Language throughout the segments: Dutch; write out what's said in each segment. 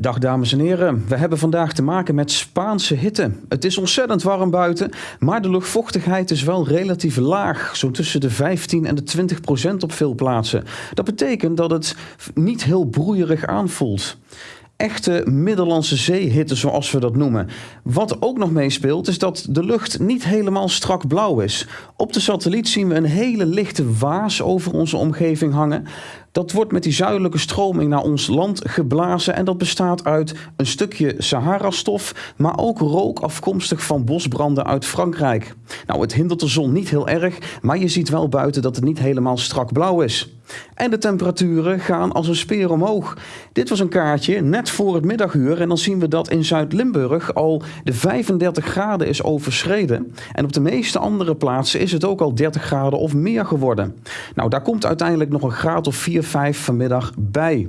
Dag dames en heren, we hebben vandaag te maken met Spaanse hitte. Het is ontzettend warm buiten, maar de luchtvochtigheid is wel relatief laag, zo tussen de 15 en de 20 procent op veel plaatsen. Dat betekent dat het niet heel broeierig aanvoelt echte Middellandse zeehitte, zoals we dat noemen. Wat ook nog meespeelt, is dat de lucht niet helemaal strak blauw is. Op de satelliet zien we een hele lichte waas over onze omgeving hangen. Dat wordt met die zuidelijke stroming naar ons land geblazen en dat bestaat uit een stukje Sahara-stof, maar ook rook afkomstig van bosbranden uit Frankrijk. Nou, het hindert de zon niet heel erg, maar je ziet wel buiten dat het niet helemaal strak blauw is. En de temperaturen gaan als een speer omhoog. Dit was een kaartje net voor het middaguur en dan zien we dat in Zuid-Limburg al de 35 graden is overschreden. En op de meeste andere plaatsen is het ook al 30 graden of meer geworden. Nou, daar komt uiteindelijk nog een graad of 4, 5 vanmiddag bij.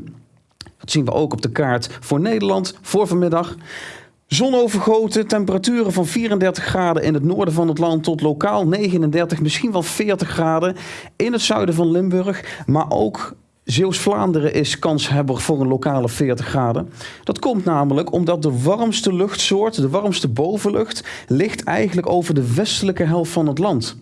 Dat zien we ook op de kaart voor Nederland voor vanmiddag. Zonovergoten, temperaturen van 34 graden in het noorden van het land tot lokaal 39, misschien wel 40 graden in het zuiden van Limburg. Maar ook Zeeuws-Vlaanderen is kanshebber voor een lokale 40 graden. Dat komt namelijk omdat de warmste luchtsoort, de warmste bovenlucht, ligt eigenlijk over de westelijke helft van het land.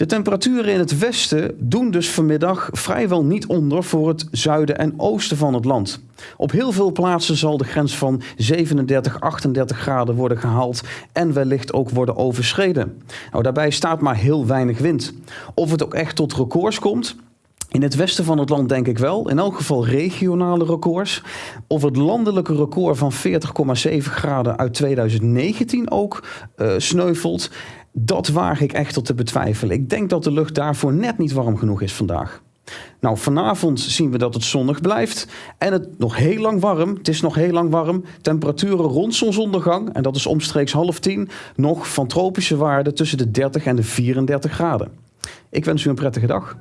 De temperaturen in het westen doen dus vanmiddag vrijwel niet onder voor het zuiden en oosten van het land. Op heel veel plaatsen zal de grens van 37, 38 graden worden gehaald en wellicht ook worden overschreden. Nou, daarbij staat maar heel weinig wind. Of het ook echt tot records komt, in het westen van het land denk ik wel, in elk geval regionale records. Of het landelijke record van 40,7 graden uit 2019 ook uh, sneuvelt, dat waag ik echt te betwijfelen. Ik denk dat de lucht daarvoor net niet warm genoeg is vandaag. Nou, vanavond zien we dat het zonnig blijft en het nog heel lang warm. Het is nog heel lang warm. Temperaturen rond zonsondergang, en dat is omstreeks half tien, nog van tropische waarden tussen de 30 en de 34 graden. Ik wens u een prettige dag.